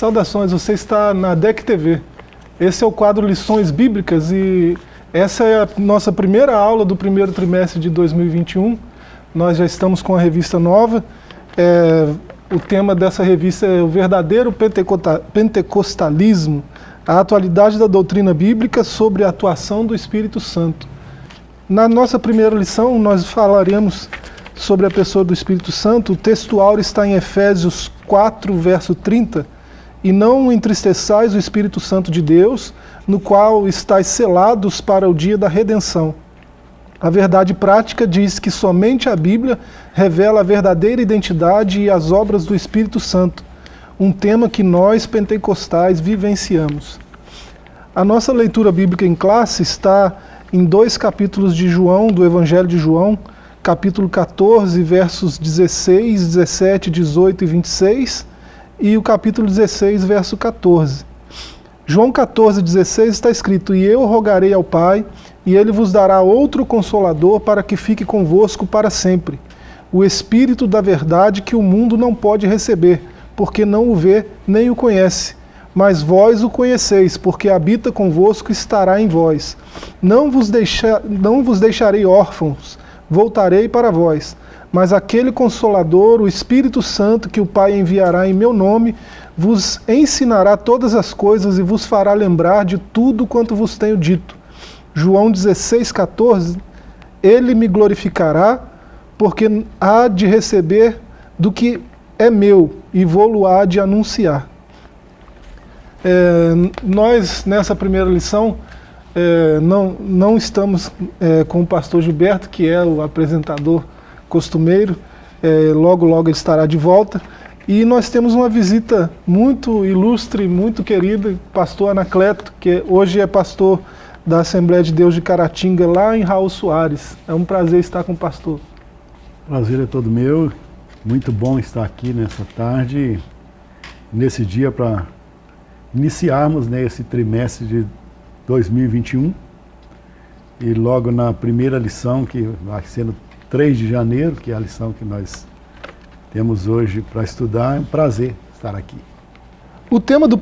Saudações, você está na DEC TV. Esse é o quadro Lições Bíblicas e essa é a nossa primeira aula do primeiro trimestre de 2021. Nós já estamos com a revista nova. É, o tema dessa revista é o verdadeiro pentecostalismo, a atualidade da doutrina bíblica sobre a atuação do Espírito Santo. Na nossa primeira lição, nós falaremos sobre a pessoa do Espírito Santo. O textual está em Efésios 4, verso 30, e não entristeçais o Espírito Santo de Deus, no qual estáis selados para o dia da redenção. A verdade prática diz que somente a Bíblia revela a verdadeira identidade e as obras do Espírito Santo, um tema que nós pentecostais vivenciamos. A nossa leitura bíblica em classe está em dois capítulos de João, do Evangelho de João, capítulo 14, versos 16, 17, 18 e 26, e o capítulo 16, verso 14. João 14, 16 está escrito, E eu rogarei ao Pai, e ele vos dará outro Consolador para que fique convosco para sempre, o Espírito da verdade que o mundo não pode receber, porque não o vê nem o conhece. Mas vós o conheceis, porque habita convosco e estará em vós. Não vos, deixa, não vos deixarei órfãos, voltarei para vós. Mas aquele Consolador, o Espírito Santo, que o Pai enviará em meu nome, vos ensinará todas as coisas e vos fará lembrar de tudo quanto vos tenho dito. João 16, 14, Ele me glorificará, porque há de receber do que é meu, e vou-lo há de anunciar. É, nós, nessa primeira lição, é, não, não estamos é, com o pastor Gilberto, que é o apresentador costumeiro, é, logo logo ele estará de volta, e nós temos uma visita muito ilustre, muito querida, pastor Anacleto, que hoje é pastor da Assembleia de Deus de Caratinga, lá em Raul Soares. É um prazer estar com o pastor. Prazer é todo meu, muito bom estar aqui nessa tarde, nesse dia para iniciarmos né, esse trimestre de 2021 e logo na primeira lição, que vai sendo 3 de janeiro, que é a lição que nós temos hoje para estudar, é um prazer estar aqui. O tema do,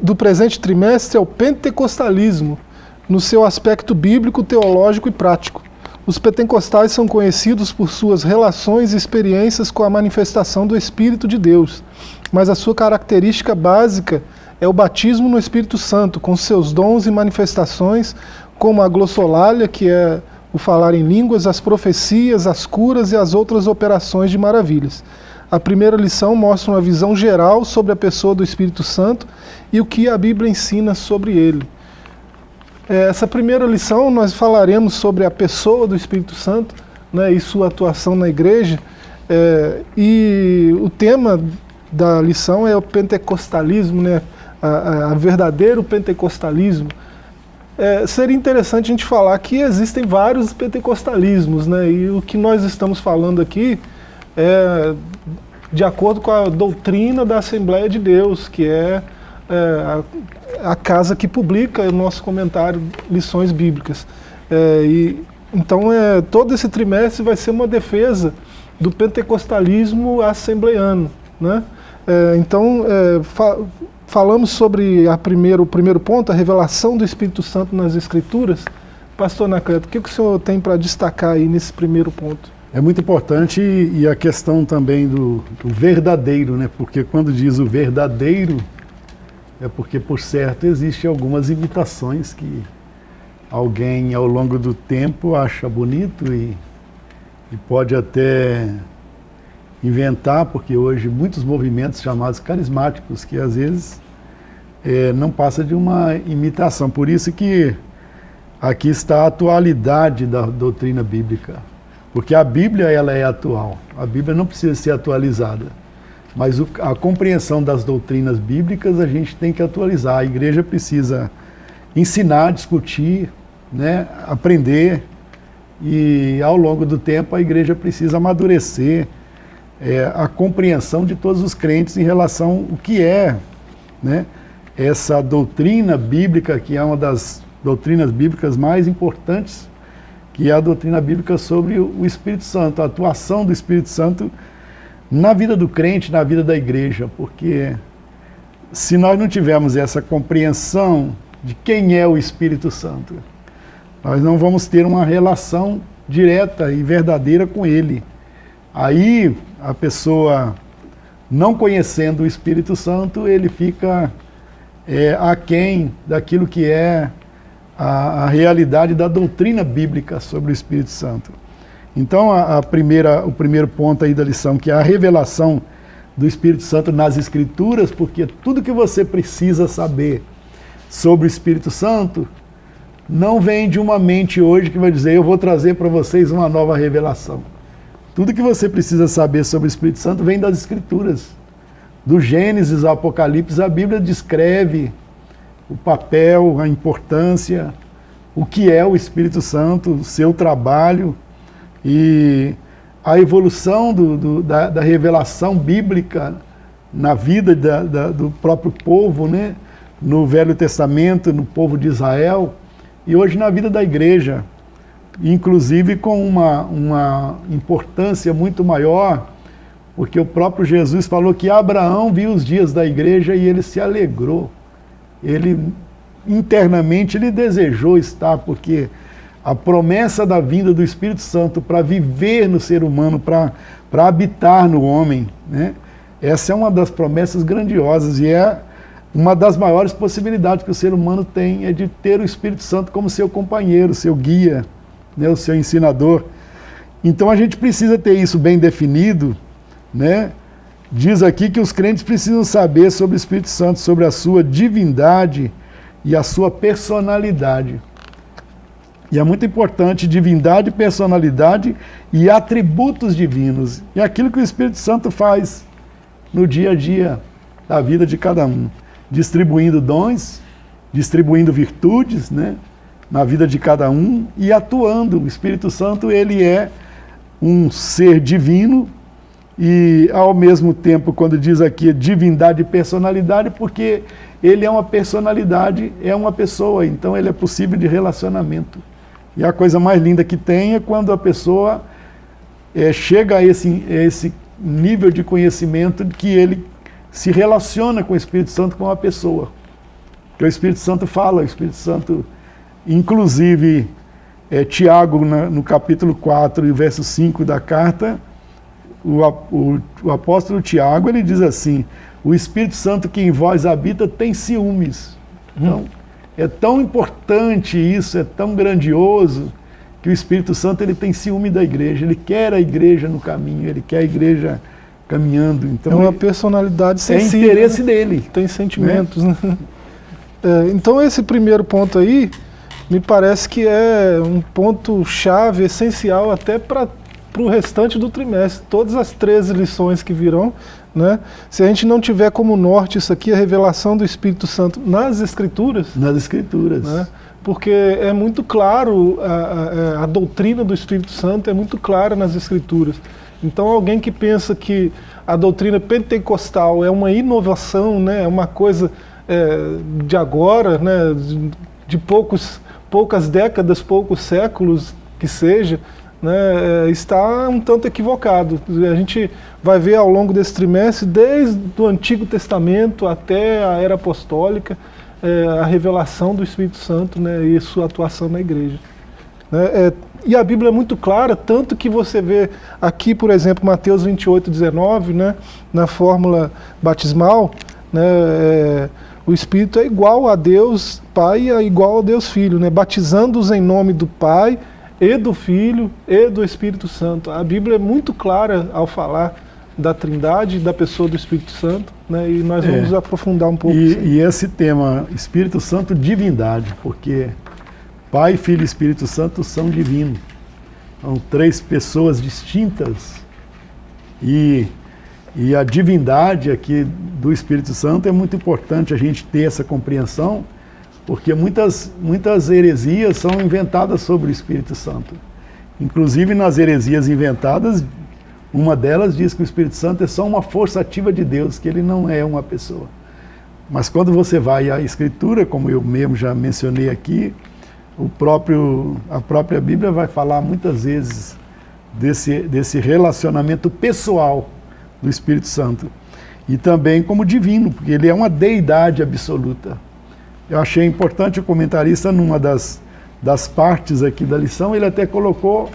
do presente trimestre é o pentecostalismo, no seu aspecto bíblico, teológico e prático. Os pentecostais são conhecidos por suas relações e experiências com a manifestação do Espírito de Deus, mas a sua característica básica é o batismo no Espírito Santo, com seus dons e manifestações, como a glossolalia, que é o falar em línguas, as profecias, as curas e as outras operações de maravilhas. A primeira lição mostra uma visão geral sobre a pessoa do Espírito Santo e o que a Bíblia ensina sobre ele. É, essa primeira lição nós falaremos sobre a pessoa do Espírito Santo né, e sua atuação na igreja. É, e o tema da lição é o pentecostalismo, né, a, a verdadeiro pentecostalismo, é, seria interessante a gente falar que existem vários pentecostalismos, né? E o que nós estamos falando aqui é de acordo com a doutrina da Assembleia de Deus, que é, é a, a, casa que publica o nosso comentário Lições Bíblicas. É, e, então, é, todo esse trimestre vai ser uma defesa do pentecostalismo assembleiano. Né? É, então, é, Falamos sobre a primeiro, o primeiro ponto, a revelação do Espírito Santo nas Escrituras. Pastor Anacleto, o que, que o senhor tem para destacar aí nesse primeiro ponto? É muito importante e a questão também do, do, verdadeiro, né? porque quando diz o verdadeiro, é porque, por certo, existem algumas imitações que alguém, ao longo do tempo, acha bonito e, e pode até inventar, porque hoje muitos movimentos chamados carismáticos, que às vezes é, não passa de uma imitação. Por isso que aqui está a atualidade da doutrina bíblica. Porque a Bíblia ela é atual, a Bíblia não precisa ser atualizada. Mas o, a compreensão das doutrinas bíblicas a gente tem que atualizar. A igreja precisa ensinar, discutir, né, aprender. E ao longo do tempo a igreja precisa amadurecer é, a compreensão de todos os crentes em relação ao que é né, essa doutrina bíblica, que é uma das doutrinas bíblicas mais importantes, que é a doutrina bíblica sobre o Espírito Santo, a atuação do Espírito Santo na vida do crente, na vida da igreja, porque se nós não tivermos essa compreensão de quem é o Espírito Santo, nós não vamos ter uma relação direta e verdadeira com Ele. Aí a pessoa, não conhecendo o Espírito Santo, ele fica é, aquém daquilo que é a, a, realidade da doutrina bíblica sobre o Espírito Santo. Então, a, a, primeira, o primeiro ponto aí da lição, que é a revelação do Espírito Santo nas Escrituras, porque tudo que você precisa saber sobre o Espírito Santo não vem de uma mente hoje que vai dizer, eu vou trazer para vocês uma nova revelação. Tudo que você precisa saber sobre o Espírito Santo vem das Escrituras. Do Gênesis ao Apocalipse, a Bíblia descreve o papel, a importância, o que é o Espírito Santo, o seu trabalho e a evolução do, do, da, da, revelação bíblica na vida da, da, do próprio povo, né? no Velho Testamento, no povo de Israel, e hoje na vida da igreja inclusive com uma, uma importância muito maior, porque o próprio Jesus falou que Abraão viu os dias da igreja e ele se alegrou. Ele, internamente, ele desejou estar, porque a promessa da vinda do Espírito Santo para viver no ser humano, para habitar no homem, né? essa é uma das promessas grandiosas e é uma das maiores possibilidades que o ser humano tem, é de ter o Espírito Santo como seu companheiro, seu guia, né, o seu ensinador. Então a gente precisa ter isso bem definido, né? Diz aqui que os crentes precisam saber sobre o Espírito Santo, sobre a sua divindade e a sua personalidade. E é muito importante divindade, personalidade e atributos divinos. E aquilo que o Espírito Santo faz no dia a dia da vida de cada um. Distribuindo dons, distribuindo virtudes, né? na vida de cada um e atuando. O Espírito Santo, ele é um ser divino e, ao mesmo tempo, quando diz aqui divindade e personalidade, porque ele é uma personalidade, é uma pessoa, então ele é possível de relacionamento. E a coisa mais linda que tem é quando a pessoa é, chega a esse, a esse nível de conhecimento que ele se relaciona com o Espírito Santo como uma pessoa. Que o Espírito Santo fala, o Espírito Santo Inclusive, é, Tiago, na, no capítulo 4 e verso 5 da carta, o, o, o, apóstolo Tiago, ele diz assim, o Espírito Santo que em vós habita tem ciúmes. Então, hum. é tão importante isso, é tão grandioso, que o Espírito Santo ele tem ciúme da igreja, ele quer a igreja no caminho, ele quer a igreja caminhando. Então, é uma personalidade é sensível. É interesse né? dele. Tem sentimentos. Né? né? É, então esse primeiro ponto aí, me parece que é um ponto-chave essencial até para o restante do trimestre. Todas as 13 lições que virão, né? se a gente não tiver como norte isso aqui, a revelação do Espírito Santo nas Escrituras... Nas Escrituras. Né? Porque é muito claro, a, a, a doutrina do Espírito Santo é muito clara nas Escrituras. Então alguém que pensa que a doutrina pentecostal é uma inovação, né, é uma coisa é, de agora, né, de, de poucos poucas décadas, poucos séculos que seja, né, é, está um tanto equivocado. A gente vai ver ao longo desse trimestre, desde o Antigo Testamento até a Era Apostólica, é, a revelação do Espírito Santo né, e sua atuação na igreja. Né, é, e a Bíblia é muito clara, tanto que você vê aqui, por exemplo, Mateus 28, 19, né, na fórmula batismal, né, é, o Espírito é igual a Deus Pai e é igual a Deus Filho, né? batizando-os em nome do Pai e do Filho e do Espírito Santo. A Bíblia é muito clara ao falar da trindade, da pessoa do Espírito Santo, né? e nós vamos é. aprofundar um pouco. E, e, esse tema, Espírito Santo, divindade, porque Pai, Filho e Espírito Santo são divinos. São três pessoas distintas e e a divindade aqui do Espírito Santo é muito importante a gente ter essa compreensão, porque muitas, muitas heresias são inventadas sobre o Espírito Santo. Inclusive nas heresias inventadas, uma delas diz que o Espírito Santo é só uma força ativa de Deus, que ele não é uma pessoa. Mas quando você vai à Escritura, como eu mesmo já mencionei aqui, o próprio, a própria Bíblia vai falar muitas vezes desse, desse relacionamento pessoal do Espírito Santo. e também como divino, porque ele é uma deidade absoluta. Eu achei importante o comentarista, numa das, das partes aqui da lição, ele até colocou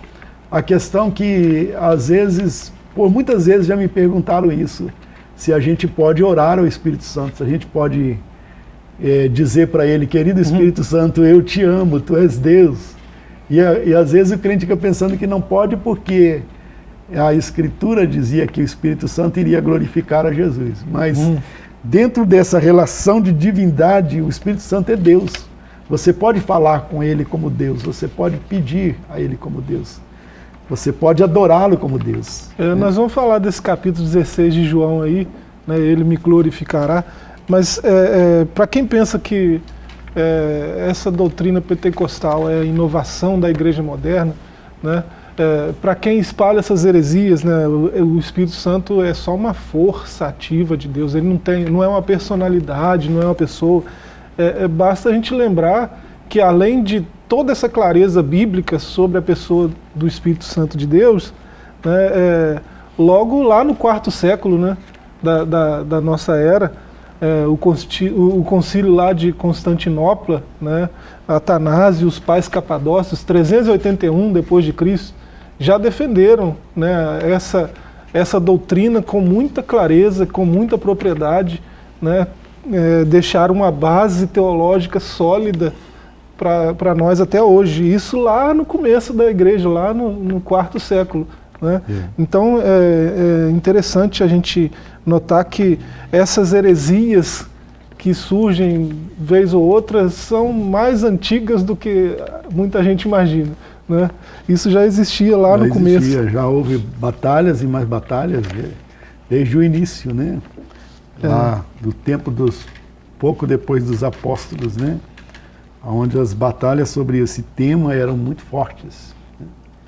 a questão que, às vezes, por muitas vezes já me perguntaram isso, se a gente pode orar ao Espírito Santo, se a gente pode é, dizer para ele, querido Espírito uhum. Santo, eu te amo, tu és Deus. E, e às vezes o crente fica pensando que não pode porque a Escritura dizia que o Espírito Santo iria glorificar a Jesus. Mas hum. Dentro dessa relação de divindade, o Espírito Santo é Deus. Você pode falar com Ele como Deus, você pode pedir a Ele como Deus. Você pode adorá-lo como Deus. É, né? Nós vamos falar desse capítulo 16 de João aí, né, ele me glorificará. Mas é, é, para quem pensa que é, essa doutrina pentecostal é a inovação da igreja moderna, né, é, para quem espalha essas heresias, né, o, o, Espírito Santo é só uma força ativa de Deus, ele não, tem, não é uma personalidade, não é uma pessoa. É, é, basta a gente lembrar que além de toda essa clareza bíblica sobre a pessoa do Espírito Santo de Deus, né, é, logo lá no quarto século né, da, da, da nossa era, é, o, o, concílio lá de Constantinopla, né, Atanásio, os pais capadócios, 381 depois de Cristo, já defenderam né, essa, essa doutrina com muita clareza, com muita propriedade, né, é, deixaram uma base teológica sólida para nós até hoje. Isso lá no começo da igreja, lá no, no quarto século. Né? É. Então é, é interessante a gente notar que essas heresias que surgem vez ou outra são mais antigas do que muita gente imagina. Né? Isso já existia lá já no existia, começo. Já houve batalhas e mais batalhas desde o início, né? É. Lá do tempo dos pouco depois dos apóstolos, né? Onde as batalhas sobre esse tema eram muito fortes.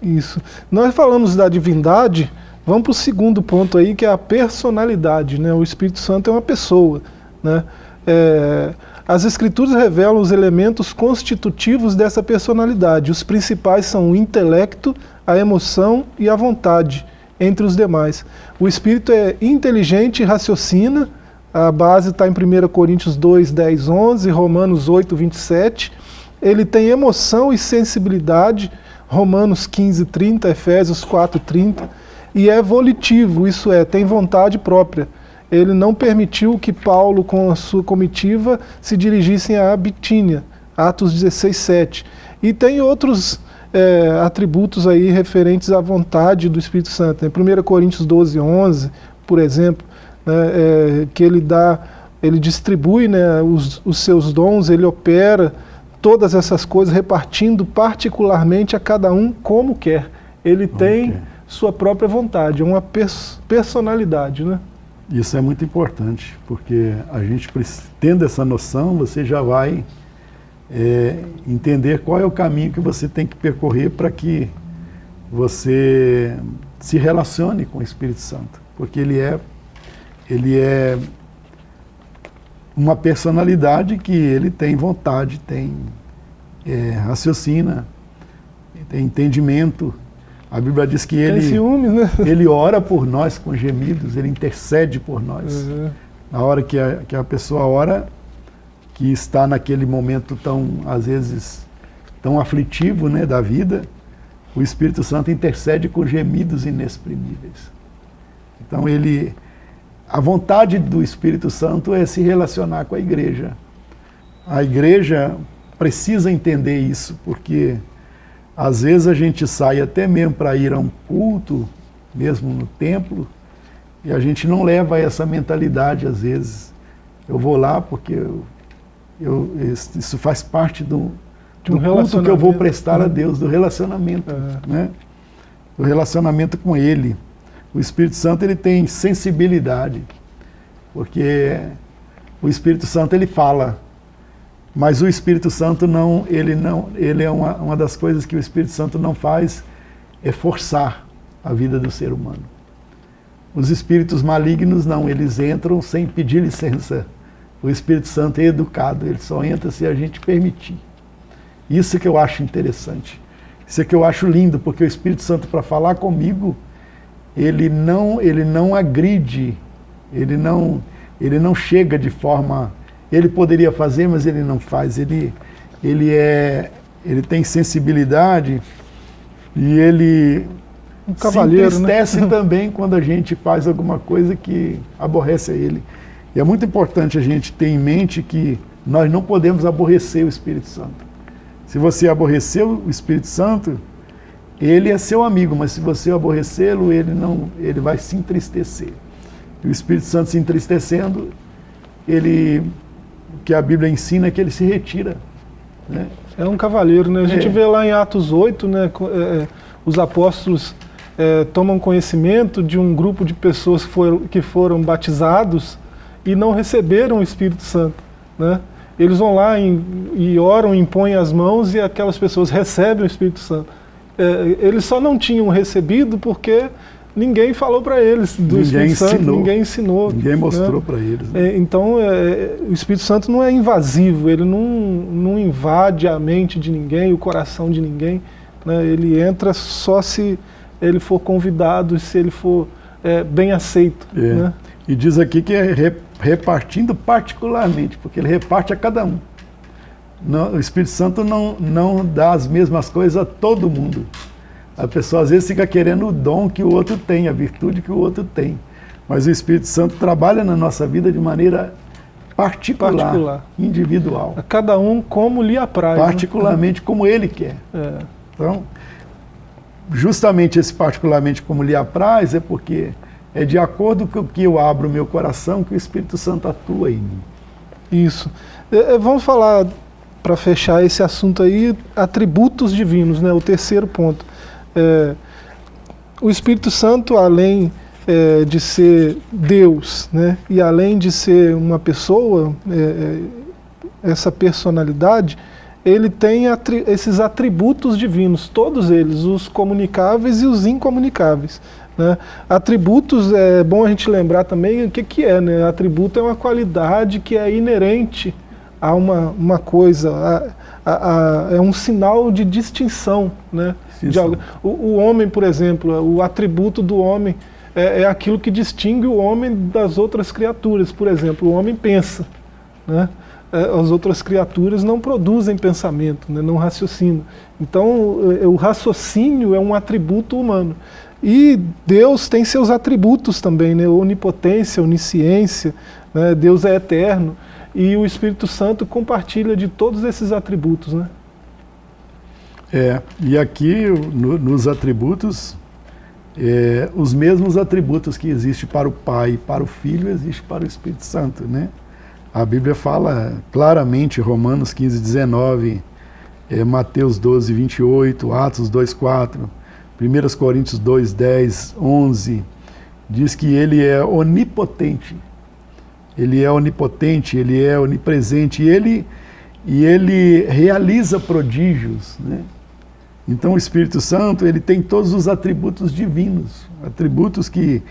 Isso. Nós falamos da divindade, vamos para o segundo ponto aí, que é a personalidade. Né? O Espírito Santo é uma pessoa. Né? É, as Escrituras revelam os elementos constitutivos dessa personalidade. Os principais são o intelecto, a emoção e a vontade, entre os demais. O Espírito é inteligente e raciocina, a base está em 1 Coríntios 2, 10, 11, Romanos 8, 27. Ele tem emoção e sensibilidade, Romanos 15, 30, Efésios 4, 30. E é volitivo, isso é, tem vontade própria ele não permitiu que Paulo, com a sua comitiva, se dirigissem a Bitínia, Atos 16, 7. E tem outros é, atributos aí referentes à vontade do Espírito Santo. Né? 1 Coríntios 12, 11, por exemplo, né, é, que ele dá, ele distribui né, os, os seus dons, ele opera todas essas coisas, repartindo particularmente a cada um como quer. Ele tem sua própria vontade, é uma pers personalidade, né? Isso é muito importante, porque a gente, tendo essa noção, você já vai é, entender qual é o caminho que você tem que percorrer para que você se relacione com o Espírito Santo. Porque ele é, ele é uma personalidade que ele tem vontade, tem é, raciocina, tem entendimento, a Bíblia diz que ele, ciúmes, né? ele ora por nós com gemidos, ele intercede por nós. Uhum. Na hora que a, que a pessoa ora, que está naquele momento tão, às vezes, tão aflitivo né, da vida, o Espírito Santo intercede com gemidos inexprimíveis. Então ele, a vontade do Espírito Santo é se relacionar com a igreja. A igreja precisa entender isso, porque às vezes a gente sai até mesmo para ir a um culto, mesmo no templo, e a gente não leva essa mentalidade às vezes. Eu vou lá porque eu, eu, isso faz parte do, do um culto que eu vou prestar a uhum. Deus, do relacionamento, é. né? do relacionamento com Ele. O Espírito Santo ele tem sensibilidade, porque o Espírito Santo ele fala, mas o Espírito Santo não, ele não, ele é uma, uma das coisas que o Espírito Santo não faz é forçar a vida do ser humano. Os espíritos malignos não, eles entram sem pedir licença. O Espírito Santo é educado, ele só entra se a gente permitir. Isso que eu acho interessante. Isso é que eu acho lindo, porque o Espírito Santo para falar comigo, ele não, ele não agride Ele não, ele não chega de forma... Ele poderia fazer, mas ele não faz. Ele, ele, é, ele tem sensibilidade e ele um cavalheiro, se né? entristece né? também quando a gente faz alguma coisa que aborrece a ele. E é muito importante a gente ter em mente que nós não podemos aborrecer o Espírito Santo. Se você aborrecer o Espírito Santo, ele é seu amigo, mas se você aborrecê-lo, ele não, ele vai se entristecer. E o Espírito Santo se entristecendo, ele, que a Bíblia ensina é que ele se retira. Né? É um cavaleiro, né? A gente é. vê lá em Atos 8, né, é, os apóstolos é, tomam conhecimento de um grupo de pessoas que foram, que foram batizados e não receberam o Espírito Santo, né? Eles vão lá em, e oram, impõem as mãos e aquelas pessoas recebem o Espírito Santo. É, eles só não tinham recebido porque ninguém falou para eles do ninguém Espírito ensinou. Santo, ninguém ensinou. Ninguém mostrou né? para eles. Né? É, então, é, o Espírito Santo não é invasivo, ele não, não invade a mente de ninguém, o coração de ninguém. Né? Ele entra só se ele for convidado, se ele for é, bem aceito. É. Né? E diz aqui que é repartindo particularmente, porque ele reparte a cada um. Não, o Espírito Santo não, não dá as mesmas coisas a todo mundo. A pessoa às vezes fica querendo o dom que o outro tem, a virtude que o outro tem. Mas o Espírito Santo trabalha na nossa vida de maneira particular, particular. individual. A cada um como lhe apraz. Né? Particularmente né? como ele quer. É. Então, justamente esse particularmente como lhe apraz é porque é de acordo com o que eu abro o meu coração que o Espírito Santo atua em mim. Isso. É, é vamos falar, para fechar esse assunto aí, atributos divinos, né? o terceiro ponto. É, o Espírito Santo, além é, de ser Deus, né? e além de ser uma pessoa, é, é essa personalidade, ele tem atri esses atributos divinos, todos eles, os comunicáveis e os incomunicáveis. Né? Atributos, é bom a gente lembrar também o que, que é. Né? Atributo é uma qualidade que é inerente a uma, uma coisa, a, a, a, é um sinal de distinção. Né? De o, o, homem, por exemplo, o atributo do homem é, é, aquilo que distingue o homem das outras criaturas. Por exemplo, o homem pensa. Né? É, as outras criaturas não produzem pensamento, né? não raciocinam. Então, é, o raciocínio é um atributo humano. E Deus tem seus atributos também, né? onipotência, onisciência, né? Deus é eterno, e o Espírito Santo compartilha de todos esses atributos. Né? É, e aqui no, nos atributos, é, os mesmos atributos que existem para o Pai e para o Filho, existem para o Espírito Santo. Né? A Bíblia fala claramente, Romanos 15, 19, é, Mateus 12, 28, Atos 2, 4, 1 Coríntios 2, 10, 11, diz que ele é onipotente. Ele é onipotente, ele é onipresente, e ele, e ele realiza prodígios. Né? Então o Espírito Santo ele tem todos os atributos divinos, atributos que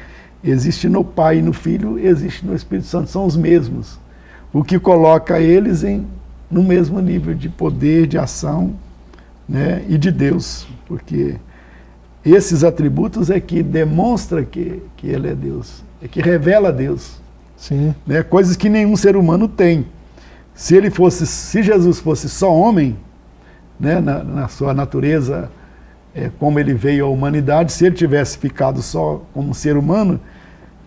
existem no Pai e no Filho, existem no Espírito Santo, são os mesmos. O que coloca eles em, no mesmo nível de poder, de ação né, e de Deus, porque esses atributos é que demonstra que, que ele é Deus, é que revela Deus. Sim. Né? Coisas que nenhum ser humano tem. Se ele fosse, se Jesus fosse só homem, né, na, na sua natureza, é, como ele veio à humanidade, se ele tivesse ficado só como ser humano,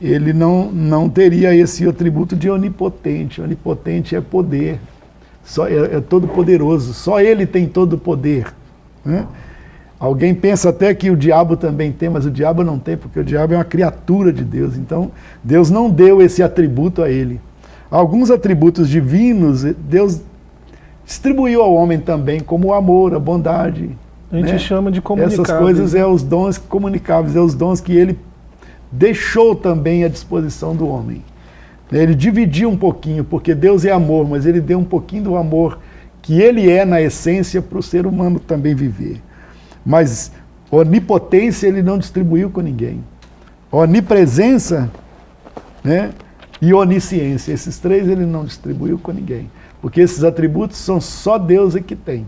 ele não, não teria esse atributo de onipotente. Onipotente é poder, só, é, é todo poderoso, só ele tem todo o poder. Né? Alguém pensa até que o diabo também tem, mas o diabo não tem, porque o diabo é uma criatura de Deus. Então, Deus não deu esse atributo a ele. Alguns atributos divinos, Deus distribuiu ao homem também, como o amor, a bondade. A gente né? chama de comunicáveis. Essas coisas é os dons comunicáveis, é os dons que ele deixou também à disposição do homem. Ele dividiu um pouquinho, porque Deus é amor, mas ele deu um pouquinho do amor que ele é na essência para o ser humano também viver. Mas onipotência ele não distribuiu com ninguém. Onipresença né, e onisciência, esses três ele não distribuiu com ninguém. Porque esses atributos são só Deus é que tem.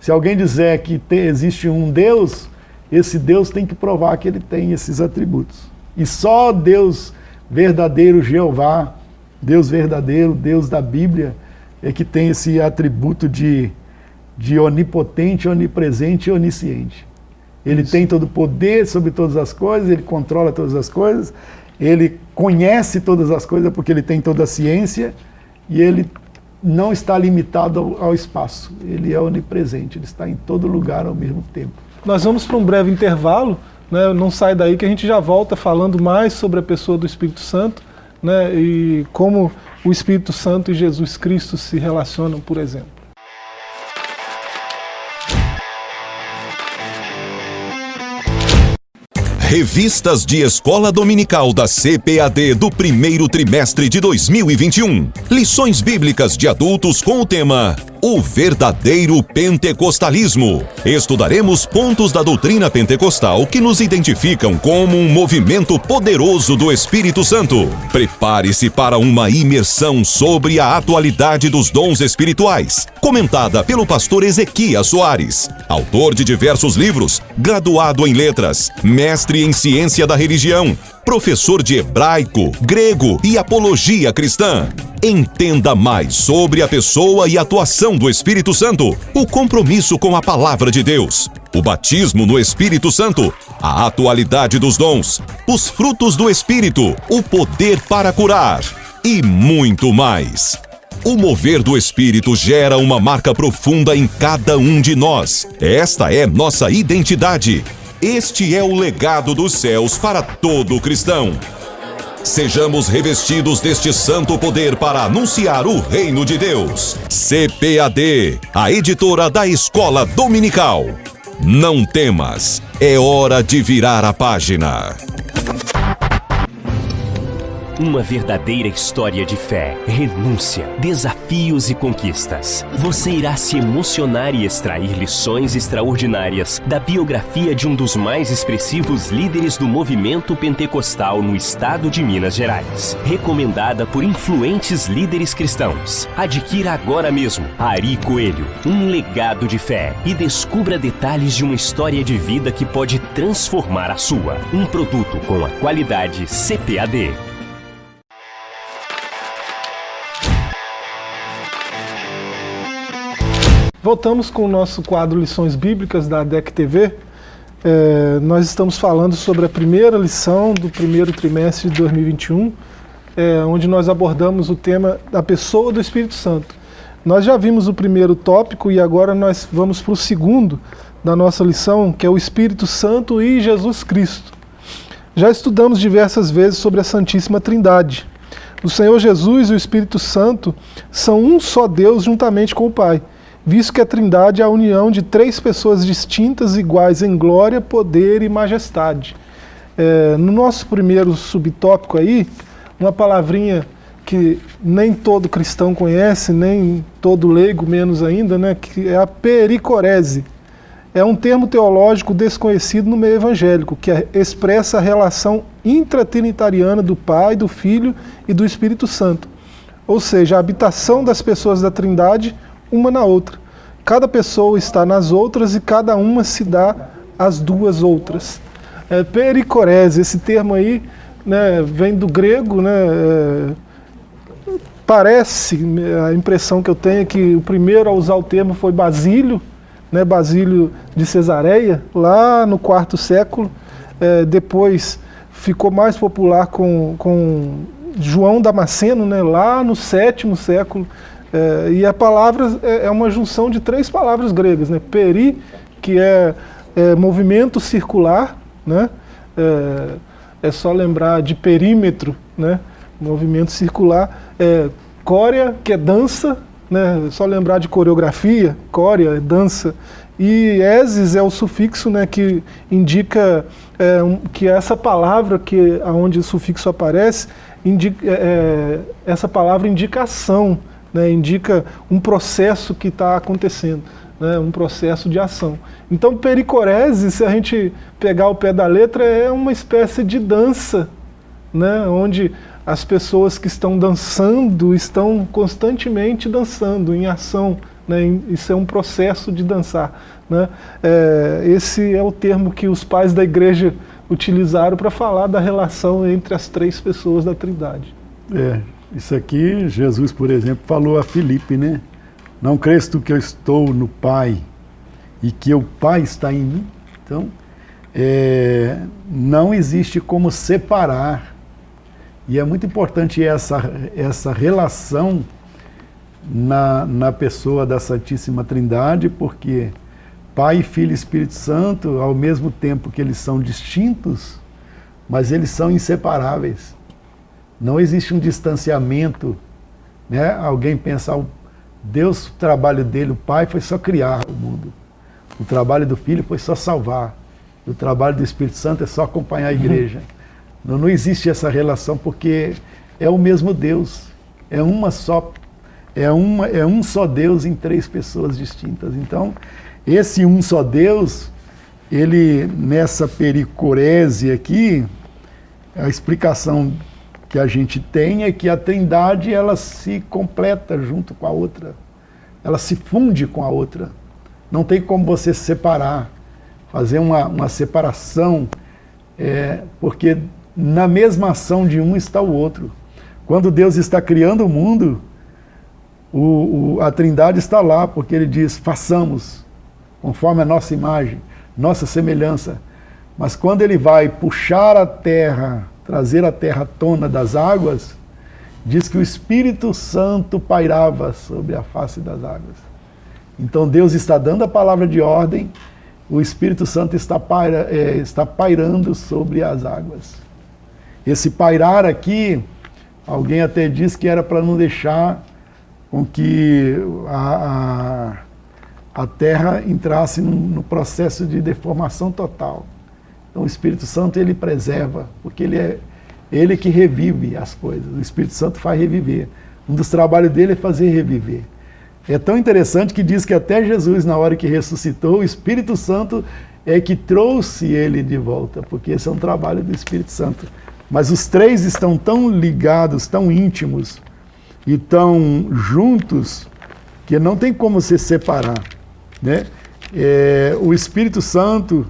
Se alguém dizer que tem, existe um Deus, esse Deus tem que provar que ele tem esses atributos. E só Deus verdadeiro Jeová, Deus verdadeiro, Deus da Bíblia, é que tem esse atributo de, de onipotente, onipresente e onisciente. Ele Isso. tem todo o poder sobre todas as coisas, ele controla todas as coisas, ele conhece todas as coisas porque ele tem toda a ciência e ele não está limitado ao, espaço. Ele é onipresente, ele está em todo lugar ao mesmo tempo. Nós vamos para um breve intervalo, né? não sai daí que a gente já volta falando mais sobre a pessoa do Espírito Santo né? e como o Espírito Santo e Jesus Cristo se relacionam, por exemplo. Revistas de Escola Dominical da CPAD do primeiro trimestre de 2021. Lições bíblicas de adultos com o tema o verdadeiro pentecostalismo. Estudaremos pontos da doutrina pentecostal que nos identificam como um movimento poderoso do Espírito Santo. Prepare-se para uma imersão sobre a atualidade dos dons espirituais, comentada pelo pastor Ezequias Soares, autor de diversos livros, graduado em letras, mestre em ciência da religião, professor de hebraico, grego e apologia cristã. Entenda mais sobre a pessoa e atuação do Espírito Santo, o compromisso com a palavra de Deus, o batismo no Espírito Santo, a atualidade dos dons, os frutos do Espírito, o poder para curar e muito mais. O mover do Espírito gera uma marca profunda em cada um de nós. Esta é nossa identidade. Este é o legado dos céus para todo cristão. Sejamos revestidos deste santo poder para anunciar o reino de Deus. CPAD, a editora da Escola Dominical. Não temas, é hora de virar a página. Uma verdadeira história de fé, renúncia, desafios e conquistas. Você irá se emocionar e extrair lições extraordinárias da biografia de um dos mais expressivos líderes do movimento pentecostal no estado de Minas Gerais. Recomendada por influentes líderes cristãos. Adquira agora mesmo Ari Coelho, um legado de fé e descubra detalhes de uma história de vida que pode transformar a sua. Um produto com a qualidade CPAD. Voltamos com o nosso quadro Lições Bíblicas da DEC TV. É, nós estamos falando sobre a primeira lição do primeiro trimestre de 2021, é, onde nós abordamos o tema da pessoa do Espírito Santo. Nós já vimos o primeiro tópico e agora nós vamos para o segundo da nossa lição, que é o Espírito Santo e Jesus Cristo. Já estudamos diversas vezes sobre a Santíssima Trindade. O Senhor Jesus e o Espírito Santo são um só Deus juntamente com o Pai visto que a trindade é a união de três pessoas distintas, iguais em glória, poder e majestade. É, no nosso primeiro subtópico aí, uma palavrinha que nem todo cristão conhece, nem todo leigo menos ainda, né, que é a pericorese. É um termo teológico desconhecido no meio evangélico, que expressa a relação intratrinitariana do Pai, do Filho e do Espírito Santo. Ou seja, a habitação das pessoas da Trindade uma na outra. Cada pessoa está nas outras e cada uma se dá às duas outras. É, pericorese, esse termo aí né, vem do grego, né, é, parece, a impressão que eu tenho é que o primeiro a usar o termo foi Basílio, né, Basílio de Cesareia, lá no quarto século, é, depois ficou mais popular com, com João Damasceno, né, lá no sétimo século, é, e a palavra é, é, uma junção de três palavras gregas, né? Peri, que é, é movimento circular, né? É, é, só lembrar de perímetro, né? Movimento circular. É, córea, que é dança, né? É só lembrar de coreografia, córea é dança. E eses é o sufixo né, que indica é, um, que essa palavra que aonde o sufixo aparece, indica, é, essa palavra indica ação né, indica um processo que está acontecendo, né, um processo de ação. Então, pericorese, se a gente pegar o pé da letra, é uma espécie de dança, né, onde as pessoas que estão dançando estão constantemente dançando, em ação. Né, isso é um processo de dançar. Né. É, esse é o termo que os pais da igreja utilizaram para falar da relação entre as três pessoas da Trindade. É, isso aqui, Jesus, por exemplo, falou a Filipe, né? Não crês tu que eu estou no Pai e que o Pai está em mim? Então, é, não existe como separar. E é muito importante essa, essa relação na, na pessoa da Santíssima Trindade, porque Pai, Filho e Espírito Santo, ao mesmo tempo que eles são distintos, mas eles são inseparáveis. Não existe um distanciamento. Né? Alguém pensa, o Deus, o trabalho dele, o Pai, foi só criar o mundo. O trabalho do Filho foi só salvar. O trabalho do Espírito Santo é só acompanhar a igreja. Não, não existe essa relação porque é o mesmo Deus. É uma só é, uma, é um só Deus em três pessoas distintas. Então, esse um só Deus, ele, nessa pericorese aqui, a explicação que a gente tem é que a trindade, ela se completa junto com a outra. Ela se funde com a outra. Não tem como você separar, fazer uma, uma separação, é, porque na mesma ação de um está o outro. Quando Deus está criando o mundo, o, o, a trindade está lá, porque ele diz, façamos, conforme a nossa imagem, nossa semelhança. Mas quando ele vai puxar a terra, trazer a terra à tona das águas, diz que o Espírito Santo pairava sobre a face das águas. Então Deus está dando a palavra de ordem, o Espírito Santo está, paira, é, está pairando sobre as águas. Esse pairar aqui, alguém até diz que era para não deixar com que a, a, a Terra entrasse no, no, processo de deformação total. Então o Espírito Santo ele preserva, porque ele é ele que revive as coisas. O Espírito Santo faz reviver. Um dos trabalhos dele é fazer reviver. É tão interessante que diz que até Jesus, na hora que ressuscitou, o Espírito Santo é que trouxe ele de volta, porque esse é um trabalho do Espírito Santo. Mas os três estão tão ligados, tão íntimos, e estão juntos que não tem como se separar. Né? É, o Espírito Santo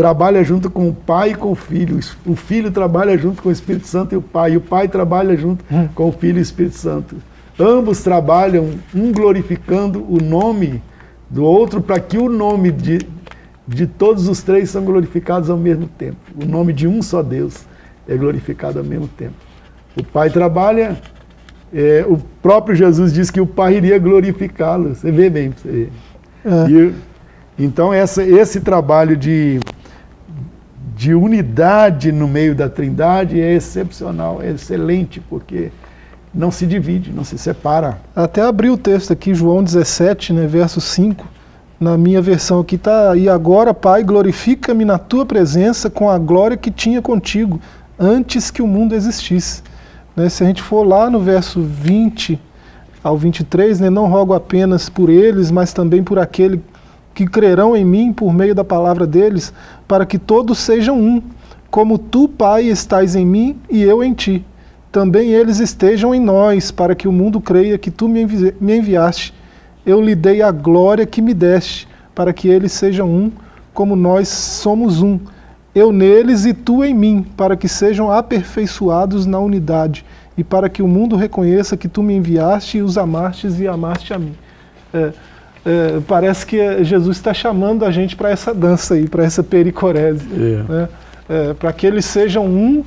trabalha junto com o Pai e com o Filho. O Filho trabalha junto com o Espírito Santo e o Pai. E o Pai trabalha junto hum. com o Filho e o Espírito Santo. Ambos trabalham, um glorificando o nome do outro, para que o nome de, de todos os três são glorificados ao mesmo tempo. O nome de um só Deus é glorificado ao mesmo tempo. O Pai trabalha é, o próprio Jesus disse que o Pai iria glorificá-lo. Você vê bem, você ver. É. E, então essa, esse trabalho de, de unidade no meio da trindade é excepcional, é excelente, porque não se divide, não se separa. Até abri o texto aqui, João 17, né, verso 5, na minha versão aqui está, e agora, Pai, glorifica-me na tua presença com a glória que tinha contigo, antes que o mundo existisse. Né, se a gente for lá no verso 20 ao 23, né, não rogo apenas por eles, mas também por aquele que crerão em mim por meio da palavra deles, para que todos sejam um, como tu, Pai, estás em mim e eu em ti. Também eles estejam em nós, para que o mundo creia que tu me, envi me enviaste. Eu lhe dei a glória que me deste, para que eles sejam um, como nós somos um eu neles e tu em mim, para que sejam aperfeiçoados na unidade, e para que o mundo reconheça que tu me enviaste e os amastes e amaste a mim. É, é, parece que Jesus está chamando a gente para essa dança aí, para essa pericorese. É. Né? É, para que eles sejam um,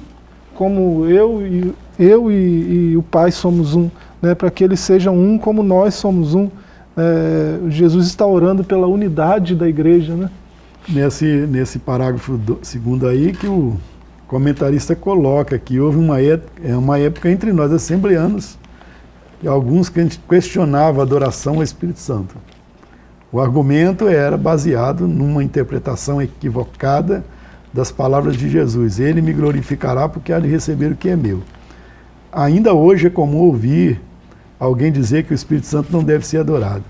como eu e, eu e, e o Pai somos um. Né? Para que eles sejam um como nós somos um. É, Jesus está orando pela unidade da igreja, né? nesse, nesse parágrafo do, segundo aí que o comentarista coloca que houve uma, é uma época entre nós assembleanos que alguns questionavam a adoração ao Espírito Santo. O argumento era baseado numa interpretação equivocada das palavras de Jesus. Ele me glorificará porque há de receber o que é meu. Ainda hoje é comum ouvir alguém dizer que o Espírito Santo não deve ser adorado,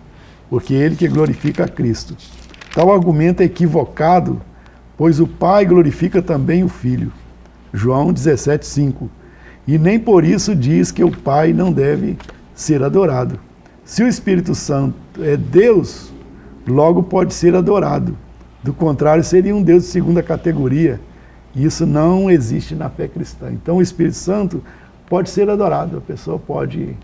porque é ele que glorifica a Cristo. Tal argumento é equivocado, pois o Pai glorifica também o Filho. João 17, 5. E nem por isso diz que o Pai não deve ser adorado. Se o Espírito Santo é Deus, logo pode ser adorado. Do contrário, seria um Deus de segunda categoria, Isso não existe na fé cristã. Então o Espírito Santo pode ser adorado, a pessoa pode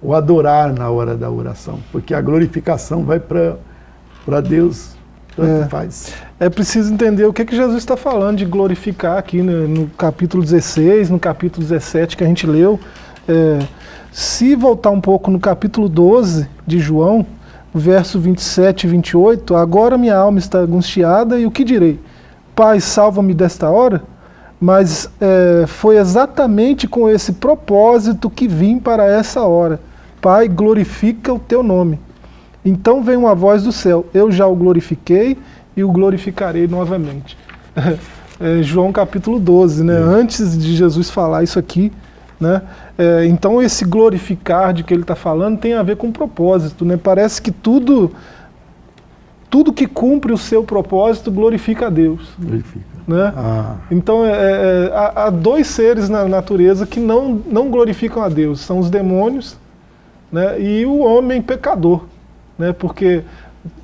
o adorar na hora da oração, porque a glorificação vai para Deus, tanto é, faz. É preciso entender o que, que Jesus está falando de glorificar aqui né, no capítulo 16, no capítulo 17 que a gente leu. É, se voltar um pouco no capítulo 12 de João, verso 27 e 28, agora minha alma está angustiada e o que direi? Pai, salva-me desta hora? Mas é, foi exatamente com esse propósito que vim para essa hora. Pai, glorifica o teu nome. Então vem uma voz do céu, eu já o glorifiquei e o glorificarei novamente. É, João capítulo 12, né? É. Antes de Jesus falar isso aqui, né? É, então esse glorificar de que ele está falando tem a ver com propósito. Né? Parece que tudo, tudo que cumpre o seu propósito glorifica a Deus. Glorifica. Né? Ah. Então é, é, há, há, dois seres na natureza que não, não glorificam a Deus. São os demônios né? e o homem pecador. Né? Porque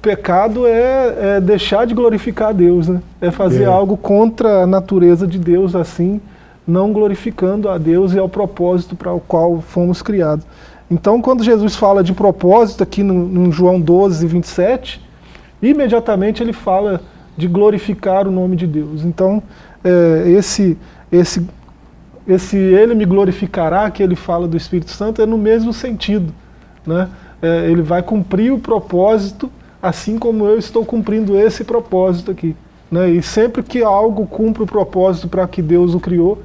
pecado é, é deixar de glorificar a Deus. Né? É fazer é. algo contra a natureza de Deus assim não glorificando a Deus e ao propósito para o qual fomos criados. Então, quando Jesus fala de propósito aqui no, no João 12, 27, imediatamente ele fala de glorificar o nome de Deus. Então, é, esse, esse, esse ele me glorificará, que ele fala do Espírito Santo, é no mesmo sentido. Né? É, ele vai cumprir o propósito, assim como eu estou cumprindo esse propósito aqui. Né? E sempre que algo cumpre o propósito para que Deus o criou,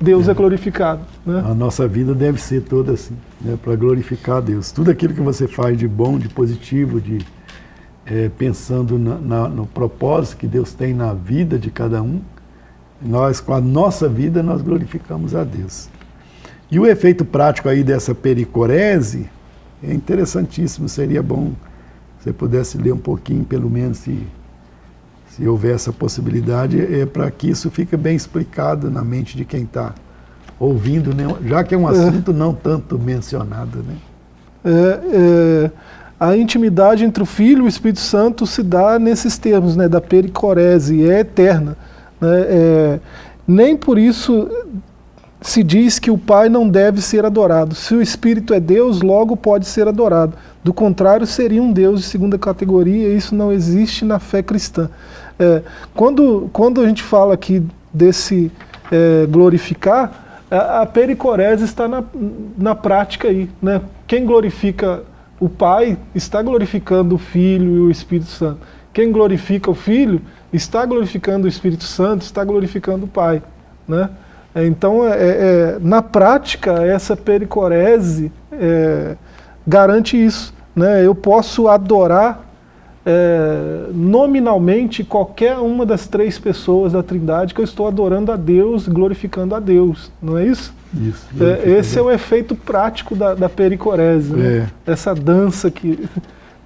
Deus é, é glorificado. Né? A nossa vida deve ser toda assim, né, para glorificar a Deus. Tudo aquilo que você faz de bom, de positivo, de é, pensando na, na, no propósito que Deus tem na vida de cada um, nós, com a nossa vida, nós glorificamos a Deus. E o efeito prático aí dessa pericorese é interessantíssimo, seria bom se você pudesse ler um pouquinho, pelo menos, se se houver essa possibilidade, é para que isso fique bem explicado na mente de quem está ouvindo, né? já que é um é. assunto é. não tanto mencionado. Né? É, é, a intimidade entre o Filho e o Espírito Santo se dá nesses termos, né, da pericorese, é eterna. Né? É, nem por isso se diz que o Pai não deve ser adorado. Se o Espírito é Deus, logo pode ser adorado. Do contrário, seria um Deus de segunda categoria, e isso não existe na fé cristã. É, quando, quando a gente fala aqui desse é, glorificar, a, a pericorese está na, na prática aí. Né? Quem glorifica o Pai está glorificando o Filho e o Espírito Santo. Quem glorifica o Filho está glorificando o Espírito Santo, está glorificando o Pai. Né? É, então, é, é, na prática, essa pericorese é, garante isso. Né? Eu posso adorar é, nominalmente qualquer uma das três pessoas da Trindade que eu estou adorando a Deus, glorificando a Deus, não é isso? Isso. É, esse é o efeito prático da, da pericorese, né? é. essa dança que,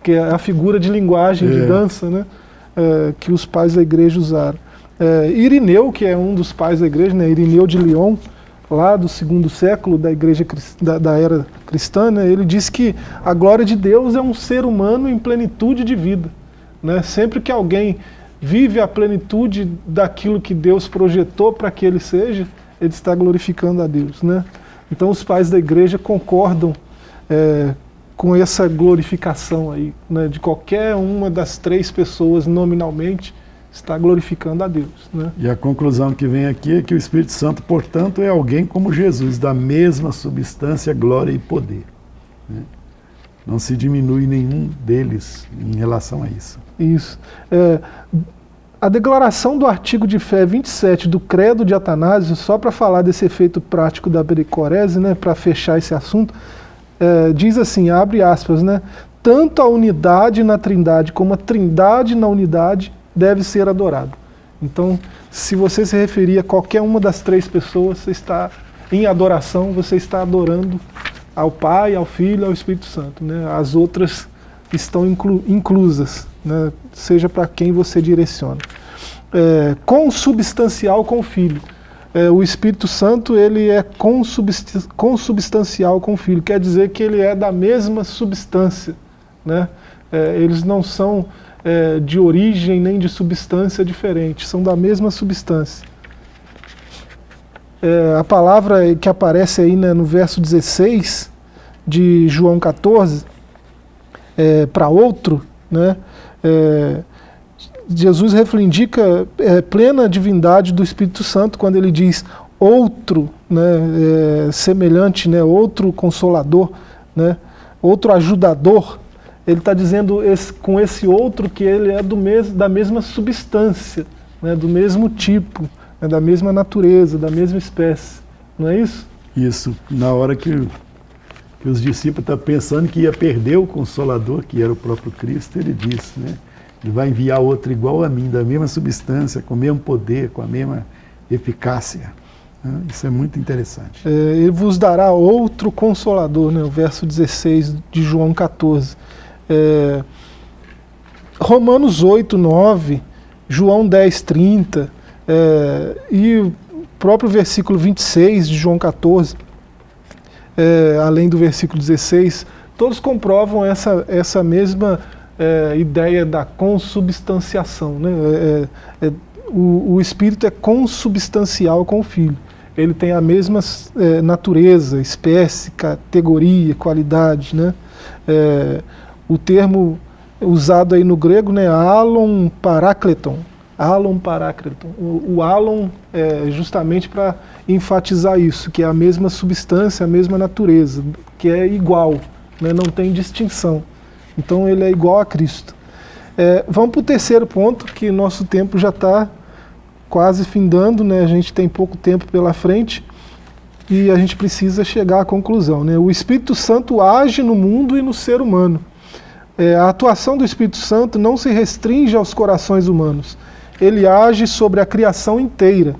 que é a figura de linguagem de é. dança né? É, que os pais da igreja usaram. É, Irineu, que é um dos pais da igreja, né? Irineu de Lyon, lá do segundo século da igreja da, da era cristã, né, ele diz que a glória de Deus é um ser humano em plenitude de vida. Né? Sempre que alguém vive a plenitude daquilo que Deus projetou para que ele seja, ele está glorificando a Deus. Né? Então os pais da igreja concordam é, com essa glorificação aí, né, de qualquer uma das três pessoas nominalmente, está glorificando a Deus. Né? E a conclusão que vem aqui é que o Espírito Santo, portanto, é alguém como Jesus, da mesma substância, glória e poder. Né? Não se diminui nenhum deles em relação a isso. Isso. É, a declaração do artigo de fé 27 do Credo de Atanásio, só para falar desse efeito prático da pericorese, né, para fechar esse assunto, é, diz assim, abre aspas, né, tanto a unidade na trindade como a trindade na unidade deve ser adorado. Então, se você se referir a qualquer uma das três pessoas, você está em adoração, você está adorando ao Pai, ao Filho ao Espírito Santo. Né? As outras estão inclu inclusas, né? seja para quem você direciona. É, consubstancial com o Filho. É, o Espírito Santo ele é consubstancial com o Filho, quer dizer que ele é da mesma substância. Né? É, eles não são é, de origem nem de substância diferente, são da mesma substância. é, a palavra que aparece aí né, no verso 16 de João 14, é, para outro, né, é, Jesus reivindica é, plena divindade do Espírito Santo quando ele diz outro né, é, semelhante, né, outro consolador, né, outro ajudador. Ele está dizendo esse, com esse outro que ele é do mes, da mesma substância, né, do mesmo tipo, né, da mesma natureza, da mesma espécie. Não é isso? Isso. Na hora que, que os discípulos estão pensando que ia perder o Consolador, que era o próprio Cristo, ele disse, né? Ele vai enviar outro igual a mim, da mesma substância, com o mesmo poder, com a mesma eficácia. Né? Isso é muito interessante. É, ele vos dará outro consolador, né? o verso 16 de João 14. É, Romanos 8, 9, João 10, 30 é, e o próprio versículo 26 de João 14, é, além do versículo 16, todos comprovam essa, essa mesma é, ideia da consubstanciação. Né? É, é, é, o, o, Espírito é consubstancial com o Filho. Ele tem a mesma é, natureza, espécie, categoria, qualidade. Né? O termo usado aí no grego, né, alon parakleton, alon parakleton. O, o alon é justamente para enfatizar isso, que é a mesma substância, a mesma natureza, que é igual, né, não tem distinção. Então ele é igual a Cristo. É, vamos para o terceiro ponto, que nosso tempo já está quase findando, né? a gente tem pouco tempo pela frente e a gente precisa chegar à conclusão. Né? O Espírito Santo age no mundo e no ser humano. É, a atuação do Espírito Santo não se restringe aos corações humanos. Ele age sobre a criação inteira.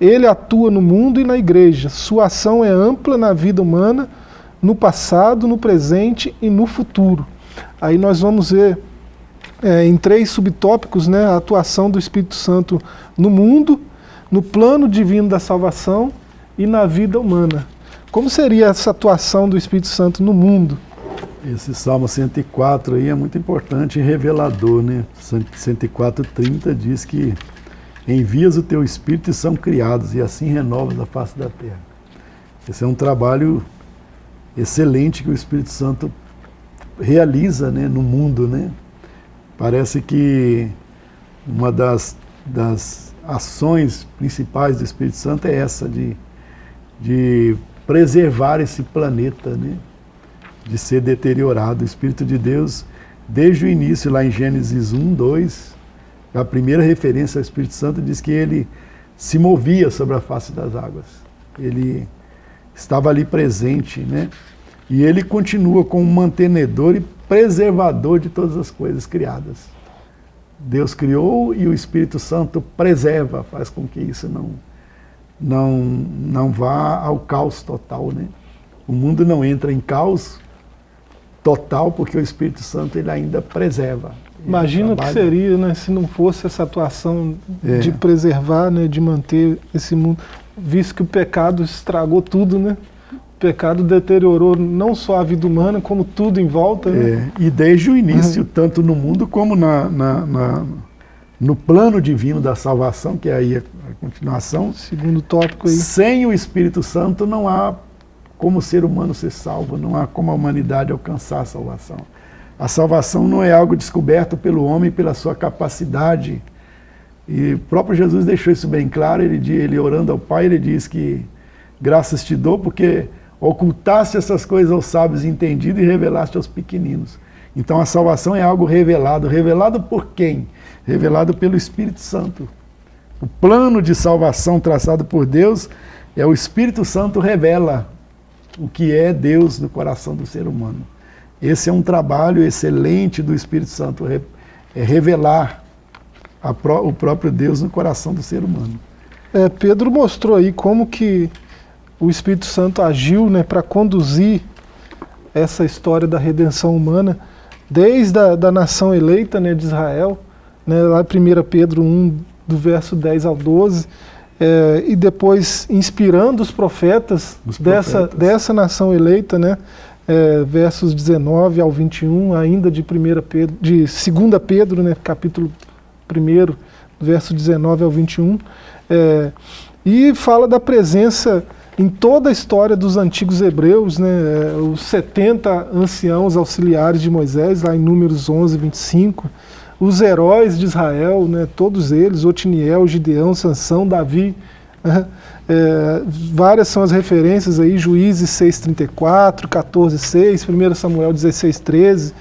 Ele atua no mundo e na igreja. Sua ação é ampla na vida humana, no passado, no presente e no futuro. Aí nós vamos ver é, em três subtópicos né, a atuação do Espírito Santo no mundo, no plano divino da salvação e na vida humana. Como seria essa atuação do Espírito Santo no mundo? Esse Salmo 104 aí é muito importante e revelador, né? 104:30 diz que envias o teu Espírito e são criados, e assim renovas a face da terra. Esse é um trabalho excelente que o Espírito Santo realiza né, no mundo. Né? Parece que uma das, das ações principais do Espírito Santo é essa, de, de preservar esse planeta, né? De ser deteriorado. O Espírito de Deus, desde o início, lá em Gênesis 1, 2, a primeira referência ao Espírito Santo diz que ele se movia sobre a face das águas. Ele estava ali presente, né? E ele continua como mantenedor e preservador de todas as coisas criadas. Deus criou e o Espírito Santo preserva, faz com que isso não, não, não vá ao caos total. Né? O mundo não entra em caos total porque o Espírito Santo ele ainda preserva. Imagina o que seria né, se não fosse essa atuação é. de preservar, né, de manter esse mundo, visto que o pecado estragou tudo, né? pecado deteriorou não só a vida humana, como tudo em volta. Né? É, e desde o início, uhum. tanto no mundo como na, na, na, no plano divino da salvação, que é aí a, a continuação. Segundo tópico aí. Sem o Espírito Santo não há como o ser humano ser salvo, não há como a humanidade alcançar a salvação. A salvação não é algo descoberto pelo homem pela sua capacidade. E o próprio Jesus deixou isso bem claro, ele, ele orando ao Pai, ele diz que graças te dou porque ocultaste essas coisas aos sábios entendidos e revelaste aos pequeninos. Então a salvação é algo revelado. Revelado por quem? Revelado pelo Espírito Santo. O plano de salvação traçado por Deus é o Espírito Santo revela o que é Deus no coração do ser humano. Esse é um trabalho excelente do Espírito Santo, é revelar o próprio Deus no coração do ser humano. É, Pedro mostrou aí como que o Espírito Santo agiu né, para conduzir essa história da redenção humana desde a da nação eleita né, de Israel, né, lá em 1 Pedro 1, do verso 10 ao 12, é, e depois inspirando os profetas, os dessa, profetas. dessa nação eleita, né, é, versos 19 ao 21, ainda de 1 Pedro, de 2 Pedro, né, capítulo 1, verso 19 ao 21, é, E fala da presença em toda a história dos antigos hebreus, né, os 70 anciãos auxiliares de Moisés, lá em Números 11, 25, os heróis de Israel, né, todos eles, Otiniel, Gideão, Sansão, Davi, né, é, várias são as referências aí, Juízes 6,34, 14,6, 1 Samuel 16,13.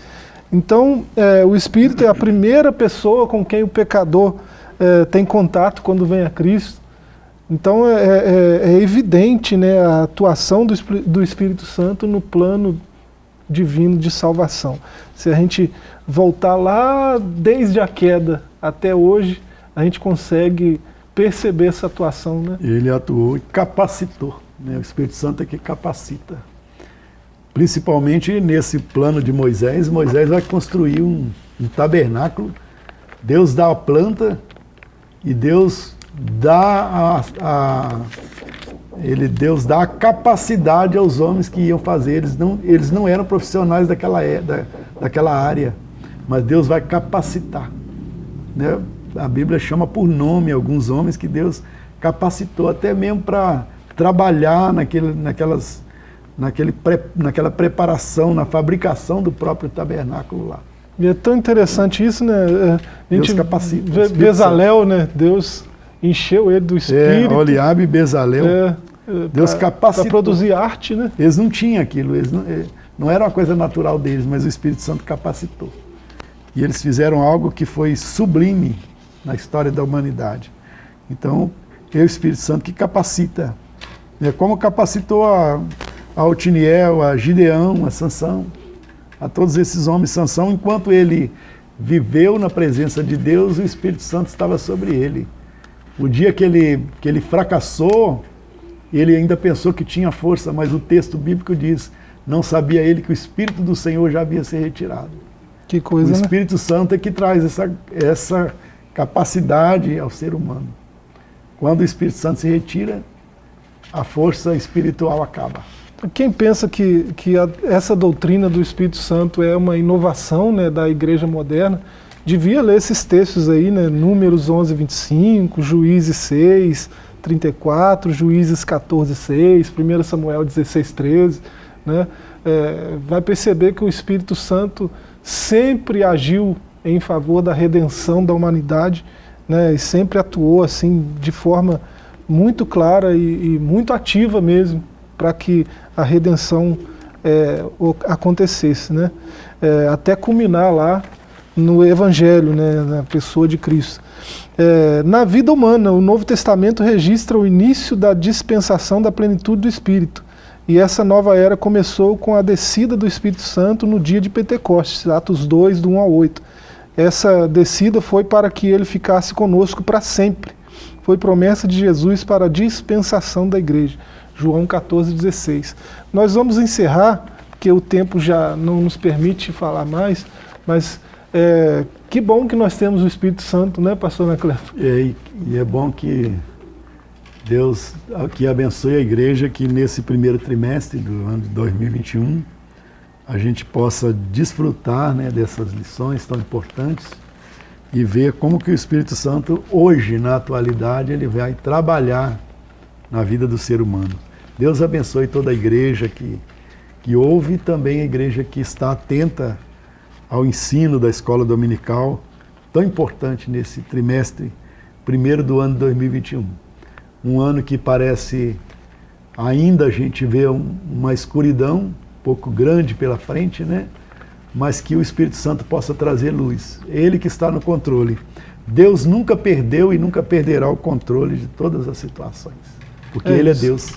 Então, é, o Espírito é a primeira pessoa com quem o pecador é, tem contato quando vem a Cristo. Então é, é, é, evidente né, a atuação do, do Espírito Santo no plano divino de salvação. Se a gente voltar lá desde a queda até hoje, a gente consegue perceber essa atuação. Né? Ele atuou e capacitou. Né? O Espírito Santo é que capacita. Principalmente nesse plano de Moisés, Moisés vai construir um, um tabernáculo. Deus dá a planta e Deus dá a, a, ele, Deus dá a capacidade aos homens que iam fazer. Eles não, eles não eram profissionais daquela, é, da, daquela área, mas Deus vai capacitar. Né? A Bíblia chama por nome alguns homens que Deus capacitou, até mesmo para trabalhar naquele, naquelas, naquele pre, naquela preparação, na fabricação do próprio tabernáculo lá. E é tão interessante isso, né? É, a gente Deus capacita. Bezalel, né? Deus encheu ele do é, espírito. É, Oliabe e Bezalel. É, é Deus pra, capacitou. Para produzir arte, né? Eles não tinham aquilo, eles não, é, não era uma coisa natural deles, mas o Espírito Santo capacitou. E eles fizeram algo que foi sublime na história da humanidade. Então, é o Espírito Santo que capacita. É como capacitou a, a Otiniel, a Gideão, a Sansão, a todos esses homens. Sansão, enquanto ele viveu na presença de Deus, o Espírito Santo estava sobre ele. O dia que ele, que ele fracassou, ele ainda pensou que tinha força, mas o texto bíblico diz, não sabia ele que o Espírito do Senhor já havia se retirado. Que coisa, O né? Espírito né? Santo é que traz essa, essa capacidade ao ser humano. Quando o Espírito Santo se retira, a força espiritual acaba. Quem pensa que, que a, essa doutrina do Espírito Santo é uma inovação né, da igreja moderna, devia ler esses textos aí, né? Números 11, 25, Juízes 6, 34, Juízes 14, 6, 1 Samuel 16, 13, né? É, vai perceber que o Espírito Santo sempre agiu em favor da redenção da humanidade, né? E sempre atuou assim de forma muito clara e, e muito ativa mesmo para que a redenção é, acontecesse, né? É, até culminar lá no Evangelho, né, na pessoa de Cristo. É, na vida humana, o Novo Testamento registra o início da dispensação da plenitude do Espírito. E essa nova era começou com a descida do Espírito Santo no dia de Pentecostes, Atos 2, do 1 ao 8. Essa descida foi para que ele ficasse conosco para sempre. Foi promessa de Jesus para a dispensação da igreja. João 14, 16. Nós vamos encerrar, porque o tempo já não nos permite falar mais, mas é, que bom que nós temos o Espírito Santo, né, pastor Anacleto? É, e é bom que Deus que abençoe a igreja que nesse primeiro trimestre do ano de 2021 a gente possa desfrutar né, dessas lições tão importantes e ver como que o Espírito Santo hoje, na atualidade, ele vai trabalhar na vida do ser humano. Deus abençoe toda a igreja que, que ouve e também a igreja que está atenta ao ensino da escola dominical, tão importante nesse trimestre primeiro do ano de 2021. Um ano que parece ainda a gente vê um, uma escuridão um pouco grande pela frente, né? mas que o Espírito Santo possa trazer luz. Ele que está no controle. Deus nunca perdeu e nunca perderá o controle de todas as situações, porque é Ele é Deus.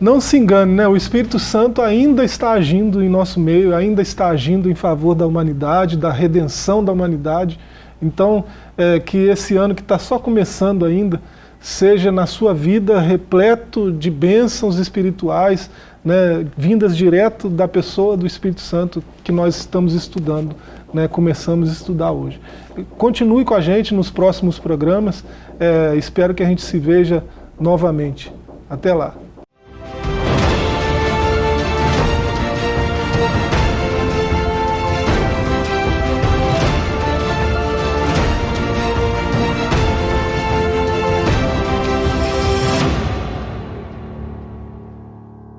Não se engane, né? o Espírito Santo ainda está agindo em nosso meio, ainda está agindo em favor da humanidade, da redenção da humanidade. Então, é, que esse ano que está só começando ainda, seja na sua vida repleto de bênçãos espirituais, né, vindas direto da pessoa do Espírito Santo que nós estamos estudando, né, começamos a estudar hoje. Continue com a gente nos próximos programas, é, espero que a gente se veja novamente. Até lá.